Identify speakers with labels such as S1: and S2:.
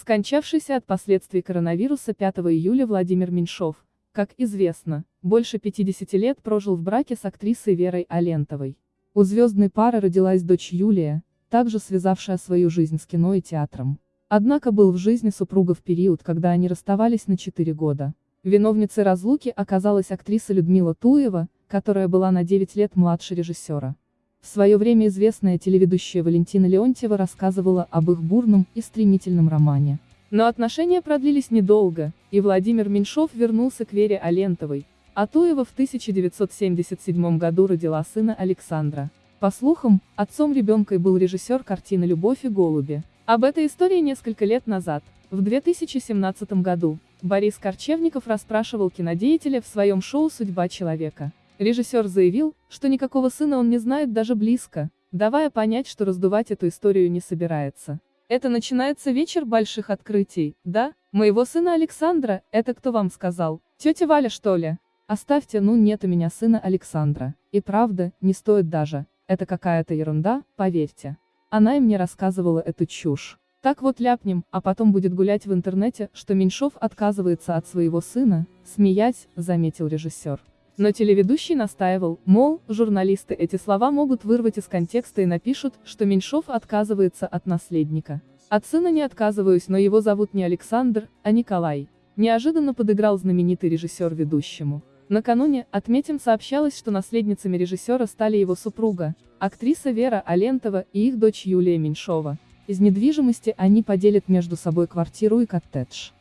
S1: Скончавшийся от последствий коронавируса 5 июля Владимир Меньшов, как известно, больше 50 лет прожил в браке с актрисой Верой Алентовой. У звездной пары родилась дочь Юлия, также связавшая свою жизнь с кино и театром. Однако был в жизни супруга в период, когда они расставались на 4 года. Виновницей разлуки оказалась актриса Людмила Туева, которая была на 9 лет младше режиссера. В свое время известная телеведущая Валентина Леонтьева рассказывала об их бурном и стремительном романе. Но отношения продлились недолго, и Владимир Меньшов вернулся к Вере Алентовой, а Туева в 1977 году родила сына Александра. По слухам, отцом ребенка был режиссер картины «Любовь и голуби». Об этой истории несколько лет назад, в 2017 году, Борис Корчевников расспрашивал кинодеятеля в своем шоу «Судьба человека». Режиссер заявил, что никакого сына он не знает даже близко, давая понять, что раздувать эту историю не собирается. Это начинается вечер больших открытий, да? Моего сына Александра, это кто вам сказал? Тетя Валя что ли? Оставьте, ну нет у меня сына Александра. И правда, не стоит даже. Это какая-то ерунда, поверьте. Она и мне рассказывала эту чушь. Так вот ляпнем, а потом будет гулять в интернете, что Меньшов отказывается от своего сына, смеясь, заметил режиссер. Но телеведущий настаивал, мол, журналисты эти слова могут вырвать из контекста и напишут, что Меньшов отказывается от наследника. От сына не отказываюсь, но его зовут не Александр, а Николай. Неожиданно подыграл знаменитый режиссер ведущему. Накануне, отметим, сообщалось, что наследницами режиссера стали его супруга, актриса Вера Алентова и их дочь Юлия Меньшова. Из недвижимости они поделят между собой квартиру и коттедж.